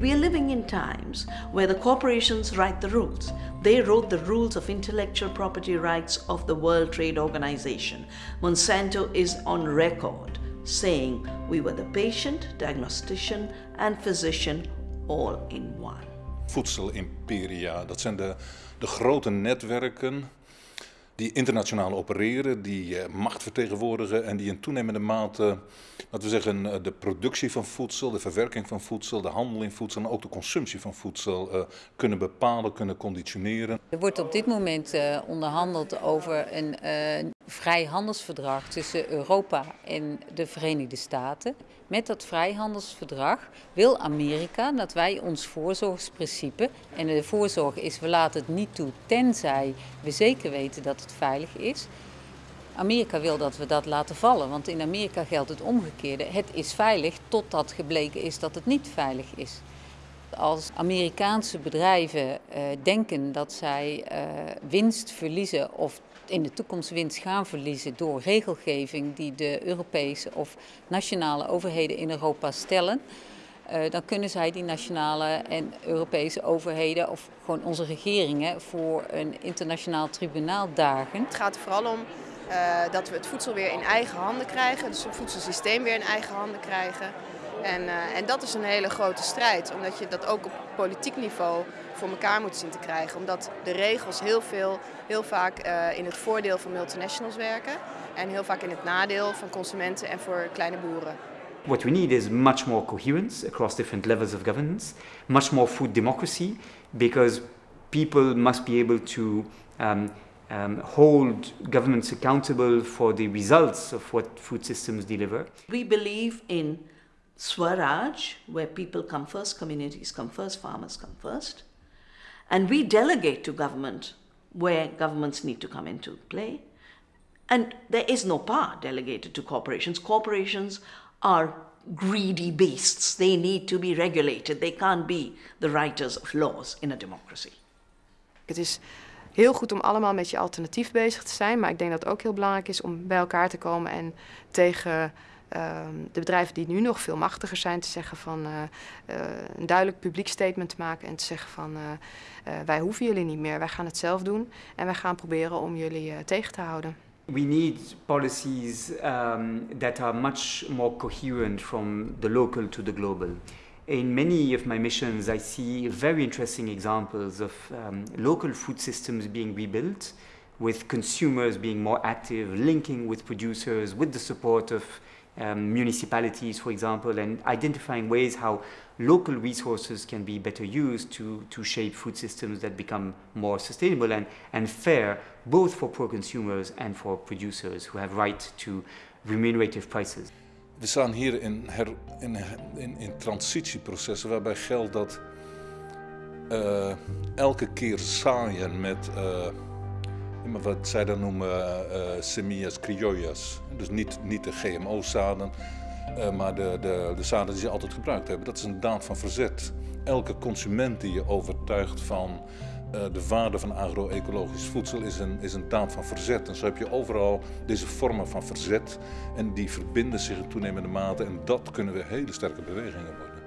We are living in times where the corporations write the rules. They wrote the rules of intellectual property rights of the World Trade Organization. Monsanto is on record saying we were the patient, diagnostician and physician all in one. Voedselimperia, dat zijn de, de grote netwerken die internationaal opereren, die eh, macht vertegenwoordigen en die in toenemende mate, laten we zeggen, eh, de productie van voedsel, de verwerking van voedsel, de handel in voedsel en ook de consumptie van voedsel uh, kunnen bepalen, kunnen conditioneren. Er wordt op dit moment onderhandeld over een vrijhandelsverdrag tussen Europa en de Verenigde Staten. Met dat vrijhandelsverdrag wil Amerika dat wij ons voorzorgsprincipe, en de voorzorg is we laten het niet toe tenzij we zeker weten dat het veilig is. Amerika wil dat we dat laten vallen, want in Amerika geldt het omgekeerde. Het is veilig totdat gebleken is dat het niet veilig is. Als Amerikaanse bedrijven uh, denken dat zij uh, winst verliezen of in de toekomst winst gaan verliezen door regelgeving die de Europese of nationale overheden in Europa stellen, uh, dan kunnen zij die nationale en Europese overheden of gewoon onze regeringen voor een internationaal tribunaal dagen. Het gaat er vooral om uh, dat we het voedsel weer in eigen handen krijgen, dus het voedselsysteem weer in eigen handen krijgen. En, uh, en dat is een hele grote strijd, omdat je dat ook op politiek niveau voor elkaar moet zien te krijgen. Omdat de regels heel, veel, heel vaak uh, in het voordeel van multinationals werken en heel vaak in het nadeel van consumenten en voor kleine boeren. What we need is much more coherence across different levels of governance, much more food democracy, because people must be able to um, um, hold governments accountable for the results of what food systems deliver. We believe in Swaraj, where people come first, communities come first, farmers come first. And we delegate to government where governments need to come into play. And there is no power delegated to corporations. Corporations are greedy beasts. They need to be regulated. They can't be the writers of laws in a democracy. Het is heel goed om allemaal met je alternatief bezig te zijn. Maar ik denk dat het ook heel belangrijk is om bij elkaar te komen en tegen de bedrijven die nu nog veel machtiger zijn te zeggen van uh, uh, een duidelijk publiek statement te maken en te zeggen van wij hoeven jullie niet meer, wij gaan het zelf doen en wij gaan proberen om jullie tegen te houden. We need policies um, that are much more coherent from the local to the global. In many of my missions, I see very interesting examples of um, local food systems being rebuilt, with consumers being more active, linking with producers, with the support of um, municipalities, for example, and identifying ways how local resources can be better used to, to shape food systems that become more sustainable and, and fair, both for poor consumers and for producers who have right to remunerative prices. We staan hier in, her, in, in, in transitieprocessen waarbij geldt dat uh, elke keer zaaien met uh, wat zij dan noemen uh, semillas criollas. Dus niet, niet de GMO-zaden, uh, maar de, de, de zaden die ze altijd gebruikt hebben. Dat is een daad van verzet. Elke consument die je overtuigt van de waarde van agro-ecologisch voedsel is een, is een daad van verzet. En zo heb je overal deze vormen van verzet en die verbinden zich in toenemende mate en dat kunnen we hele sterke bewegingen worden.